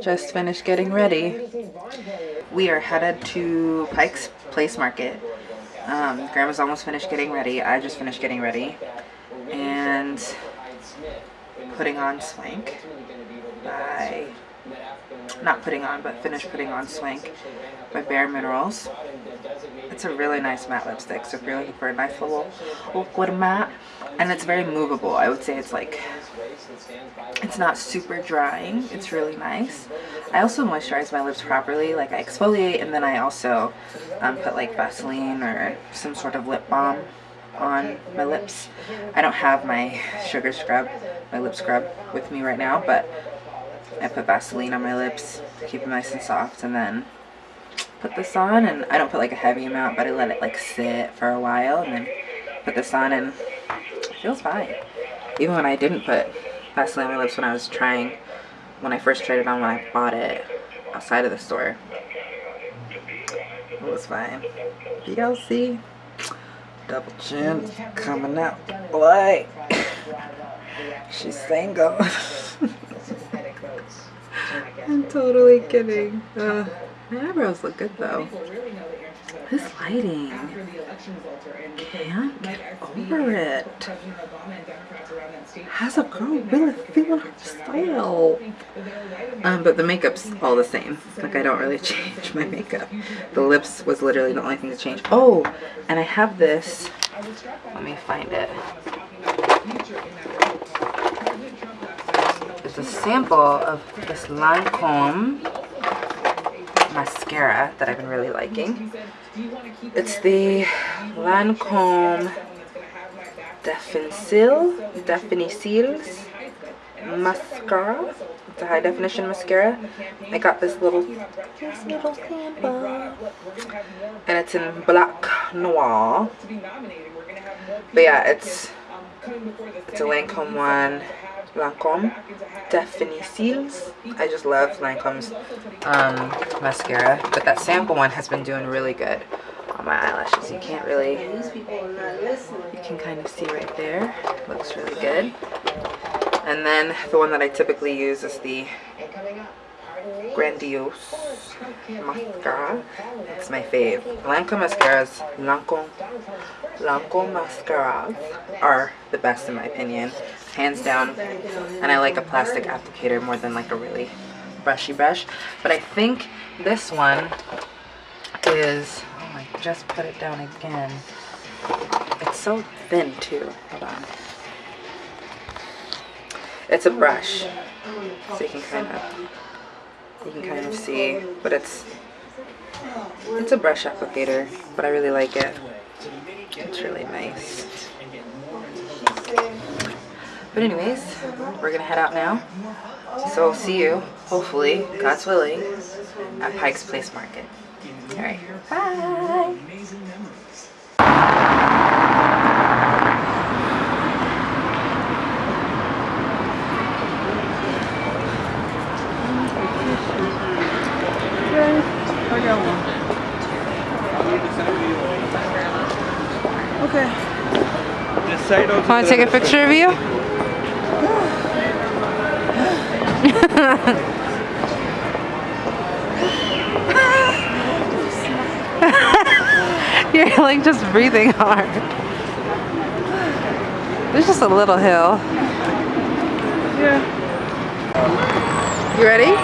Just finished getting ready. We are headed to Pike's Place Market. Um, Grandma's almost finished getting ready. I just finished getting ready. And putting on Swank by, not putting on, but finished putting on Swank by Bare Minerals. It's a really nice matte lipstick, so if you're looking for a nice little liquid matte, and it's very movable. I would say it's like, it's not super drying. It's really nice. I also moisturize my lips properly. Like I exfoliate and then I also um, put like Vaseline or some sort of lip balm on my lips. I don't have my sugar scrub, my lip scrub with me right now, but I put Vaseline on my lips to keep them nice and soft and then put this on and I don't put like a heavy amount but I let it like sit for a while and then put this on and it feels fine. Even when I didn't put Vaseline on my lips when I was trying, when I first tried it on when I bought it outside of the store. It was fine. See? Double chin coming out. Boy. She's single. I'm totally kidding. Uh, my eyebrows look good though. This lighting. Can't get over it. Has a girl really feeling her style? Um, but the makeup's all the same. Like I don't really change my makeup. The lips was literally the only thing to change. Oh, and I have this. Let me find it. It's a sample of this Lancome mascara that I've been really liking. It's the Lancome Definicil, Definicils mascara. It's a high definition mascara. I got this little, this little sample. And it's in Black Noir. But yeah, it's, it's a Lancome one. Lancome Definicils. I just love Lancome's um, mascara. But that sample one has been doing really good on my eyelashes. You can't really, you can kind of see right there. Looks really good. And then the one that I typically use is the Grandiose mascara. It's my fave. Lancome mascaras, Lancome, Lancome mascaras are the best in my opinion. Hands down. And I like a plastic applicator more than like a really brushy brush. But I think this one is, oh I just put it down again. It's so thin too. Hold on. It's a brush. So you can kind of you can kind of see but it's it's a brush applicator but I really like it it's really nice but anyways we're gonna head out now so I'll see you hopefully God's willing at Pike's Place Market all right bye I got one. Okay. This side also. want to take a picture of you You're like just breathing hard. There's just a little hill. Yeah. You ready?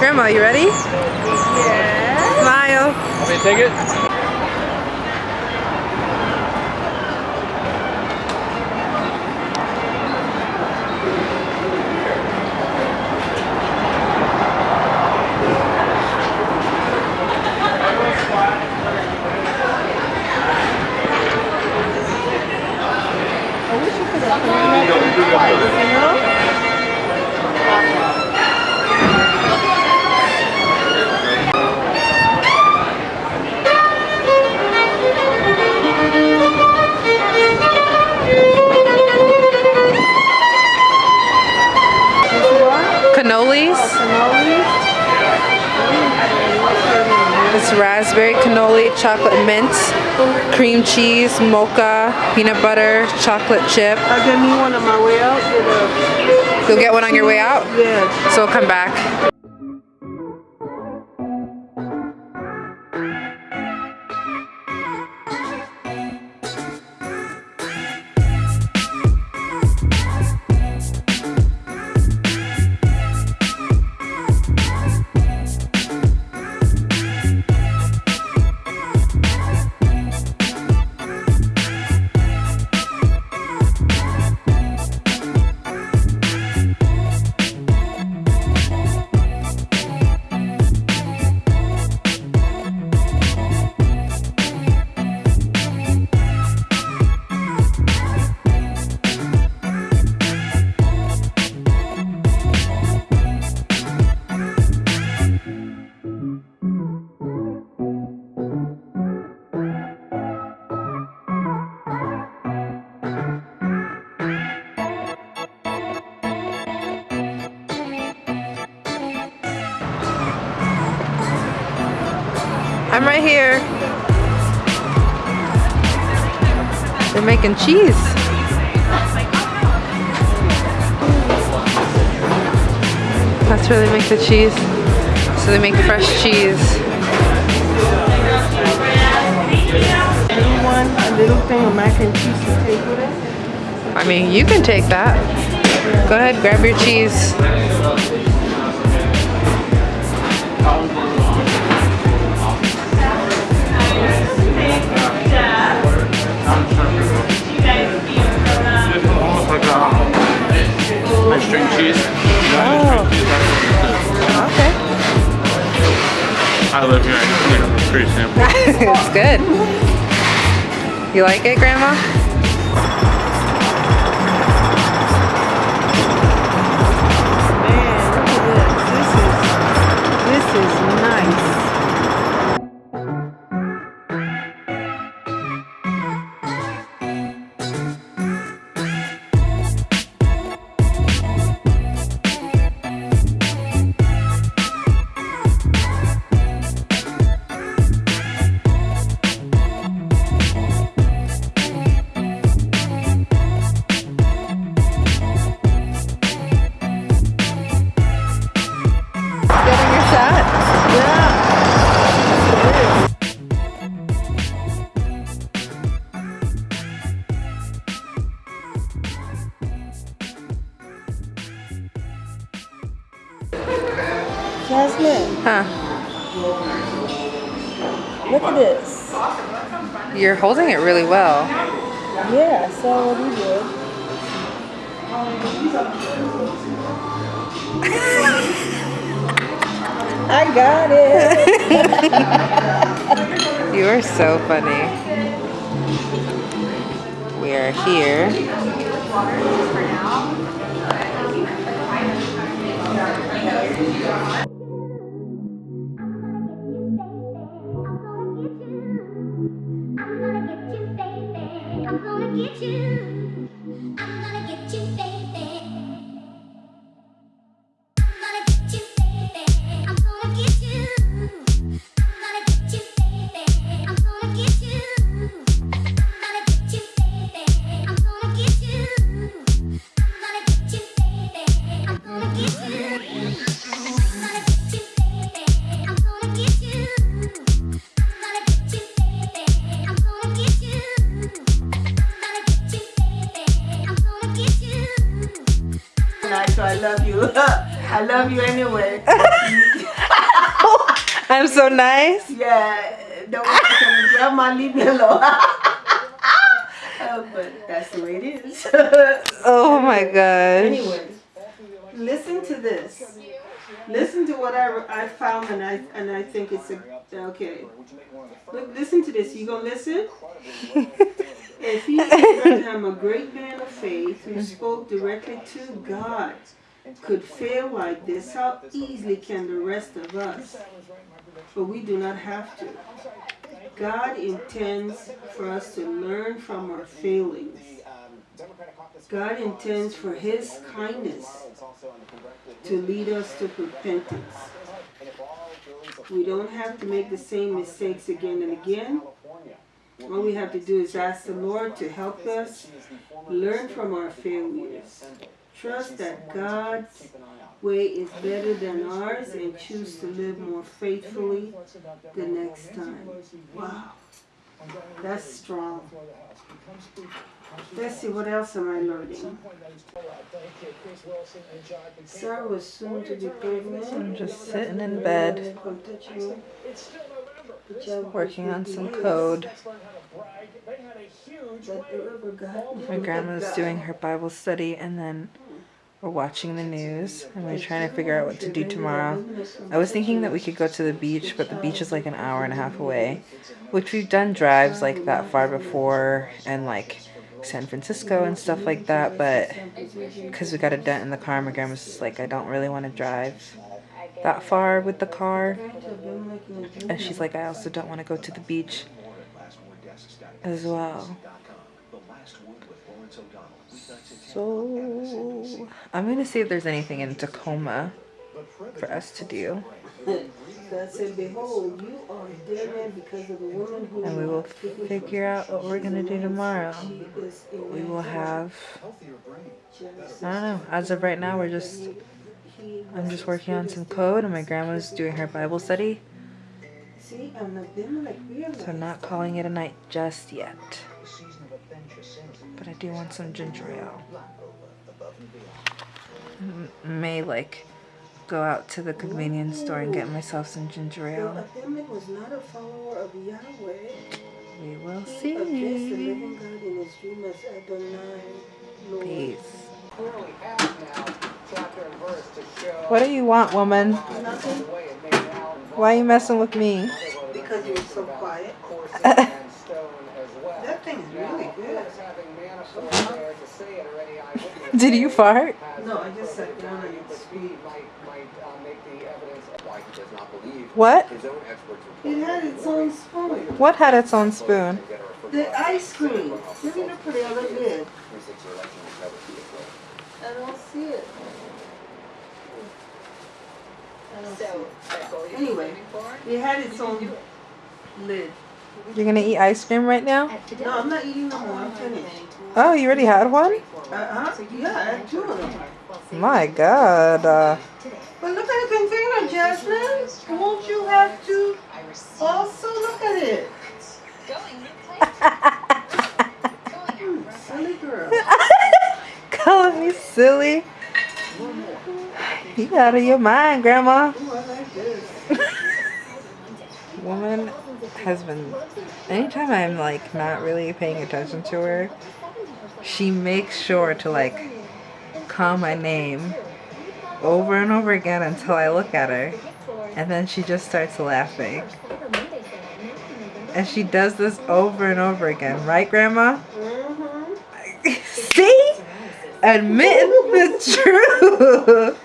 Grandma, you ready? Yeah. Smile. Want me to take it? Cannolis. Cannolis. Raspberry cannoli, chocolate mint, cream cheese, mocha, peanut butter, chocolate chip. I'll get me one on my way out. You'll get one on your way out, yeah. so we'll come back. I'm right here. They're making cheese. That's where they make the cheese. So they make fresh cheese. You a little thing of mac and cheese to take with it? I mean, you can take that. Go ahead, grab your cheese. Good. You like it, Grandma? Holding it really well. Yeah, so what we did. I got it. You are so funny. We are here. I love you. I love you anyway. I'm so nice. Yeah, don't want to tell me, Grandma, leave me alone. Uh, but that's the way it is. Oh my gosh. anyway, listen to this. Listen to what I, I found and I and I think it's a okay. Look, listen to this. You gonna listen? if he, Abraham, a great man of faith who spoke directly to God, could fail like this, how easily can the rest of us? But we do not have to. God intends for us to learn from our failings. God intends for His kindness to lead us to repentance. We don't have to make the same mistakes again and again. All we have to do is ask the Lord to help us learn from our failures. Trust that God's way is better than ours and choose to live more faithfully the next time. Wow. That's strong. Let's see, what else am I learning? Sarah was soon to be pregnant. I'm just sitting in bed, working on some code. My grandma's doing her Bible study, and then we're watching the news, and we're trying to figure out what to do tomorrow. I was thinking that we could go to the beach, but the beach is like an hour and a half away, which we've done drives like that far before, and like San Francisco and stuff like that, but because we got a dent in the car, my grandma's just like, I don't really want to drive that far with the car. And she's like, I also don't want to go to the beach as well. So I'm gonna see if there's anything in Tacoma for us to do, God said, Behold, you are dead man because of the woman who and we will figure out what we're gonna do tomorrow. We will have. I don't know. As of right now, we're just. I'm just working on some code, and my grandma's doing her Bible study. See, I'm Abimelech realized. So I'm not calling it a night just yet. But I do want some ginger ale. M- May like go out to the convenience store and get myself some ginger ale. Was not a follower of Yahweh. We will He addressed the see. living God in his dream as Adonai, Lord. Peace. clearly have now chapter and verse to show What do you want, woman? Nothing, the way it made out Why are you messing with me? Because you're so quiet. coursing and stone as well. That thing is really good. course, having Manafort there to see it already, eyewitness Did you fart? No, I just sat down and it's speed might might uh, make the evidence why he does not believe What? his own experts It had its own spoon. What had its own spoon? The ice cream. Look at the pretty other lid. I don't see it. I don't see it. Anyway, it had its own lid. You're gonna eat ice cream right now? No, I'm not eating no more. I'm finished. Oh, you already had one? Uh-huh. Yeah, I had two of them. My God. Uh, But look at the container, Jasmine. Won't you have to also look at it? Silly girl. calling me silly. You out of your mind, Grandma. Ooh, I like this. Woman has been. Anytime I'm like not really paying attention to her, she makes sure to like call my name over and over again until I look at her. And then she just starts laughing. And she does this over and over again, right, Grandma? Mm-hmm. See? Admitting the truth.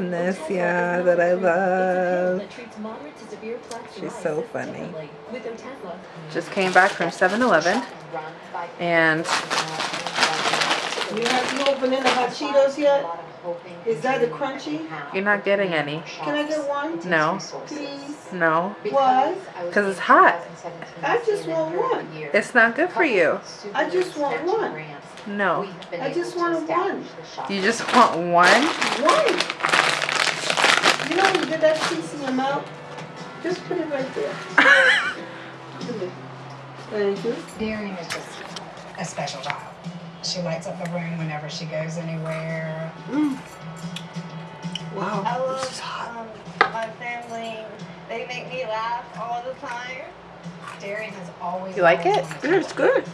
This that I love. She's so funny. Just came back from 7 Eleven and You have you opening the hot Cheetos yet? Is that the crunchy? you're not getting any. Can I get one? No, Please. no, Why? because it's hot. I just want one. It's not good for you. I just want one. No. I just want one. You just want one? One. You know when you get that piece in your mouth? Just put it right there. Thank you. Darian is just a special child. She lights up the room whenever she goes anywhere. Wow. I love This is hot. um, my family. They make me laugh all the time. Darian has always. You like it? Yeah, it's good.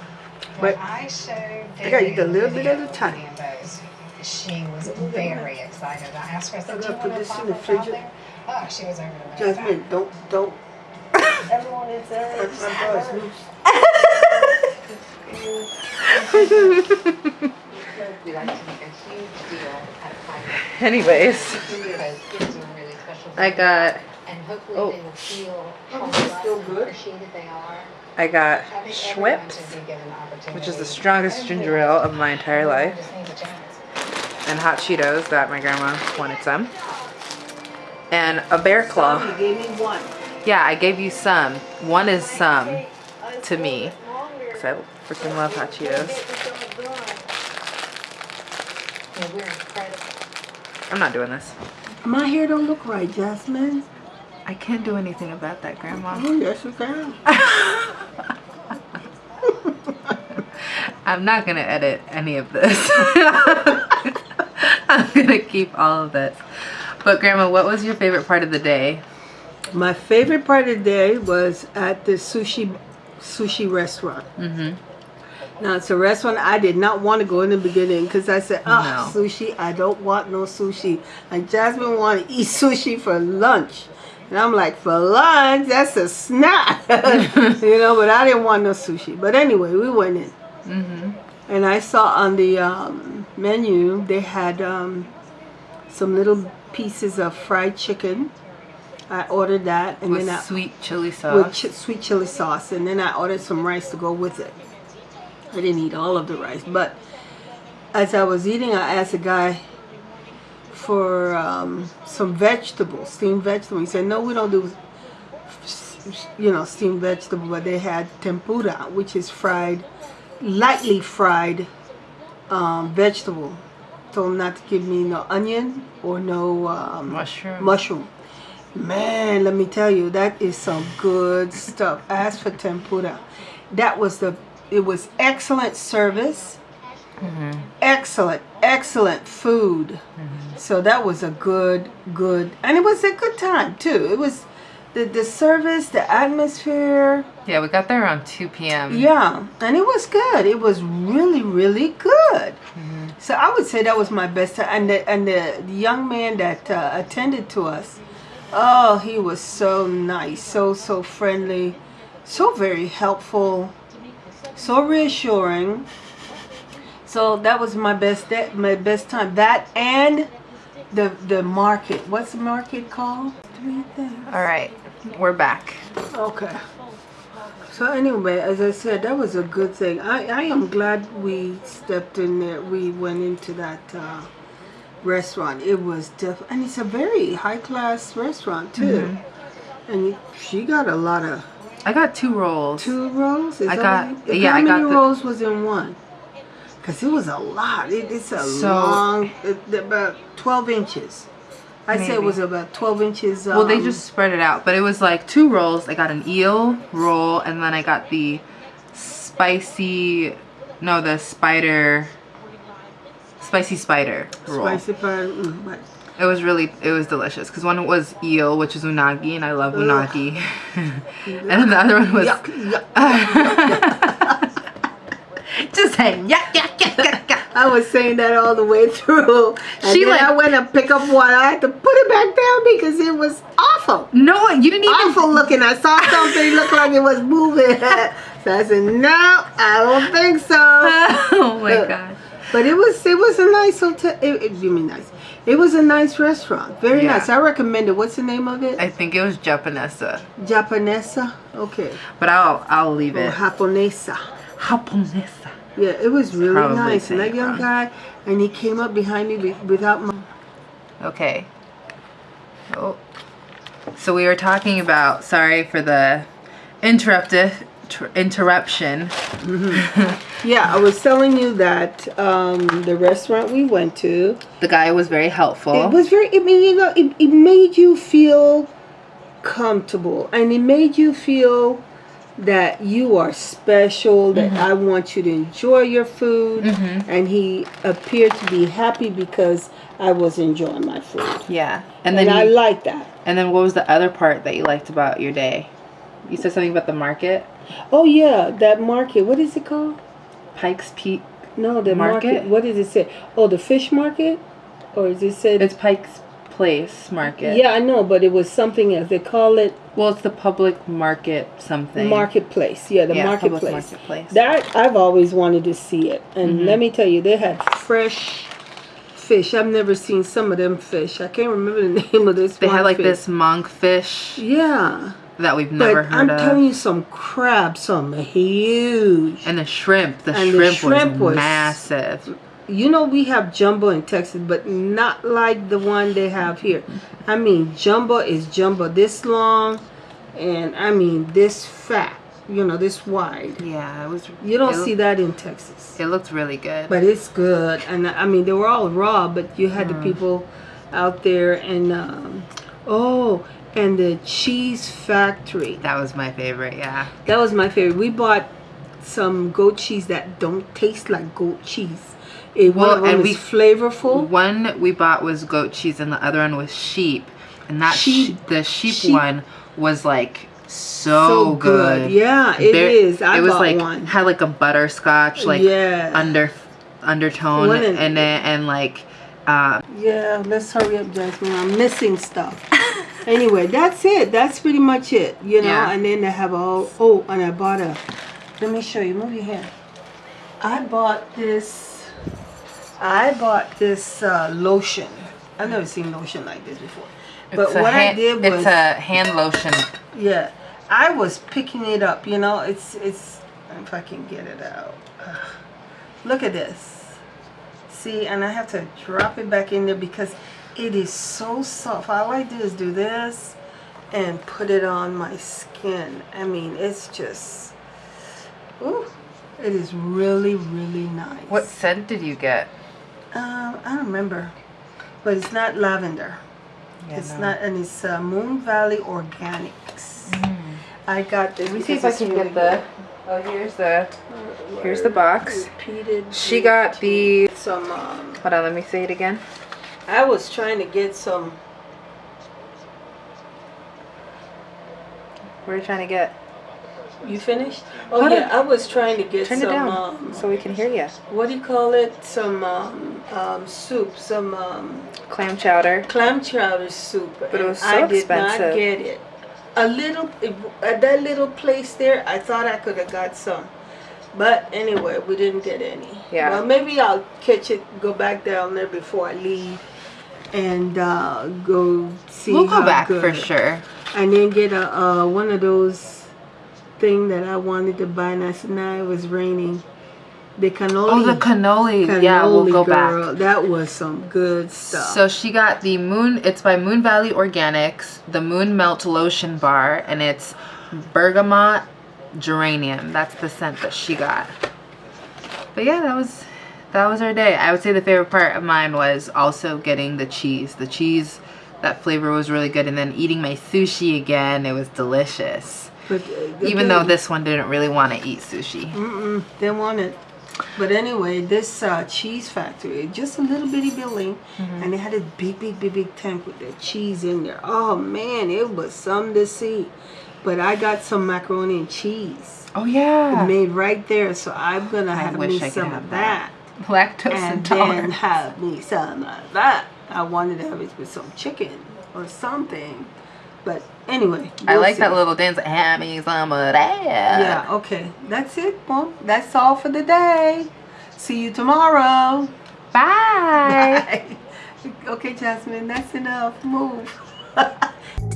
When But I showed I gotta eat a little bit at video a time. of She was very excited. I asked her, I said, I do you gotta put want to this in pop the up out fridge. there? Oh, she was over the moon. Jasmine, don't, don't. Everyone is there. My bra is loose. We like to make a huge deal at a party Anyways, because kids are really special. I got And hopefully Oh. they will feel Oh, how this is blessed still good. they are. I got I Schweppes, should be given the which is the strongest ginger ale of my entire life, just needs a chance. and hot Cheetos that my grandma wanted some. And a bear claw. You gave me one. Yeah, I gave you some. One is some to me. Because I freaking love hot Cheetos. Yeah, we're incredible. I'm not doing this. My hair don't look right, Jasmine. I can't do anything about that, Grandma. Oh, yes, you can. I'm not gonna edit any of this. I'm gonna keep all of this. But Grandma, what was your favorite part of the day? My favorite part of the day was at the sushi sushi restaurant. Mm-hmm. Now it's a restaurant I did not want to go in the beginning because I said, "Oh, No. sushi! I don't want no sushi." And Jasmine wanted to eat sushi for lunch, and I'm like, "For lunch? That's a snack," you know. But I didn't want no sushi. But anyway, we went in, Mm-hmm. and I saw on the um, menu they had um, some little pieces of fried chicken. I ordered that, and With then I, sweet chili with sauce. ch- sweet chili sauce, and then I ordered some rice to go with it. I didn't eat all of the rice, but as I was eating, I asked the guy for um, some vegetables, steamed vegetables. He said, "No, we don't do, you know, steamed vegetable." But they had tempura, which is fried, lightly fried um, vegetable. Told him not to give me no onion or no um, Mushroom. mushroom. Man, let me tell you, that is some good stuff. As for tempura, that was the, it was excellent service, mm-hmm. excellent, excellent food. Mm-hmm. So that was a good, good, and it was a good time too. It was the the service, the atmosphere, Yeah, we got there around 2 p.m. yeah, and it was good. It was really, really good. Mm-hmm. So I would say that was my best time. And the and the, young man that uh, attended to us, oh, he was so nice, so so friendly, so very helpful, so reassuring. So that was my best that my best time. That and the the market. What's the market called? All right, we're back. Okay. So anyway, as I said, that was a good thing. I, I am glad we stepped in there. We went into that uh, restaurant. It was def- and it's a very high class restaurant too. And she got a lot of I got two rolls. two rolls. Is I got- yeah, How I many got rolls was in one? Cause it was a lot. It, it's a So- long, it, about twelve inches. I say it was about twelve inches. Um, Well, they just spread it out, but it was like two rolls. I got an eel roll, and then I got the spicy, no, the spider, spicy spider roll. spicy pie. Mm, but It was really, it was delicious. Because one was eel, which is unagi, and I love unagi. and then the other one was yuck, yuck. just saying, yuck, yuck, yuck, yuck, yuck. I was saying that all the way through. And She then like- I went and pick up one. I had to put it back down because it was awful. No, you didn't even. Awful looking. I saw something look like it was moving. so I said, no, I don't think so. oh my gosh! But it was it was a nice hotel. It, it, you mean nice? It was a nice restaurant. Very Yeah. nice. I recommend it. What's the name of it? I think it was Japanesa, Japanesa. Okay. but I'll I'll leave Or it. Japonessa. Japonessa. Yeah, it was really Probably nice. And that young wrong. guy, and he came up behind me without my. Okay. Oh. So we were talking about. Sorry for the interrupted interruption. Yeah, I was telling you that um, the restaurant we went to, The guy was very helpful. it was very. I mean, you know, it, it made you feel comfortable, and it made you feel that you are special. That Mm-hmm. I want you to enjoy your food, and he appeared to be happy because I was enjoying my food, yeah. And and, then I you, like that. and then what was the other part that you liked about your day? You said something about the market, Oh yeah, that market. What is it called? Pikes Peak. No, the market. Market? What does it say? Oh, the fish market, or is it said? It's Pikes Place Market. Yeah, I know, but it was something else. They call it Well, it's the public market something. marketplace. Yeah, the Yeah, marketplace. marketplace. That I've always wanted to see it, and Mm-hmm. let me tell you, they had fresh fish. I've never seen some of them fish. I can't remember the name of this. They had like fish. this monkfish Yeah, that we've never but heard I'm of. telling you, some crab, some huge. and the shrimp, the And the shrimp, shrimp was, was- massive. You know we have jumbo in Texas, but not like the one they have here. I mean, jumbo is jumbo this long, and I mean this fat. You know, this wide. Yeah, it was. You don't see that in Texas. It looked really good. But it's good, and I mean they were all raw, but you had the people out there, and um, oh, and the cheese factory. that was my favorite. Yeah. That was my favorite. We bought some goat cheese that don't taste like goat cheese. It, one Well, of them and we- flavorful. One we bought was goat cheese, and the other one was sheep. And that Sheep- sheep, the sheep, sheep- one was like so, good. Yeah, it There- is. I it was like one. had like a butterscotch like Yeah. under undertone One in- it, and like uh, Yeah, let's hurry up, Jasmine. I'm missing stuff. anyway, that's it. That's pretty much it. You know, Yeah. and then they have all. Oh, and I bought a. Let me show you. Move your hand. I bought this. I bought this uh, lotion. I've never seen lotion like this before. But it's a what I did was, it's a hand lotion. yeah, I was picking it up. You know, it's it's. If I can get it out. Ugh. Look at this. See, and I have to drop it back in there because it is so soft. All I do is do this and put it on my skin. I mean, it's just, ooh, it is really, really nice. What scent did you get? Um, I don't remember, but it's not lavender. Yeah, it's no. not, and it's uh, Moon Valley Organics. I got this. Let me see if I can really get the. Oh, here's the. Here's the box. Repeated. She got the. some. Um, Hold on, let me say it again. I was trying to get some. What are you trying to get? You finished? Oh Hold yeah, on. I was trying to get Turn some. it down Um, so we can hear you. what do you call it? Some um, um, soup, some um, Clam chowder. clam chowder soup. But it was so I did expensive. not get it. A little at that little place there, I thought I could have got some, but anyway, we didn't get any. Yeah. Well, maybe I'll catch it, go back down there before I leave, and uh, go see. We'll go back for sure. and then get a uh, one of those thing that I wanted to buy. And I said, "Nah, it was raining." The cannoli. Oh, the cannoli. yeah, we'll go girl, back. That was some good stuff. So she got the Moon. It's by Moon Valley Organics, the Moon Melt Lotion Bar, and it's bergamot geranium. That's the scent that she got. But yeah, that was that was our day. I would say the favorite part of mine was also getting the cheese. The cheese, that flavor was really good, and then eating my sushi again. It was delicious. But, uh, Even though this one didn't really want to eat sushi. Mm-mm, they want it. But anyway, this uh, cheese factory, just a little bitty building, Mm-hmm. and they had a big, big, big, big tank with the cheese in there. Oh man, it was something to see. But I got some macaroni and cheese Oh yeah. made right there, so I'm gonna I have me I some of that. that. Lactose and intolerant. then have me some of that. I wanted to have it with some chicken or something. But anyway, I we'll like that little dance. Have me some of that. Yeah, okay. That's it. Well, that's all for the day. See you tomorrow. Bye. Bye. okay, Jasmine, that's enough. Move.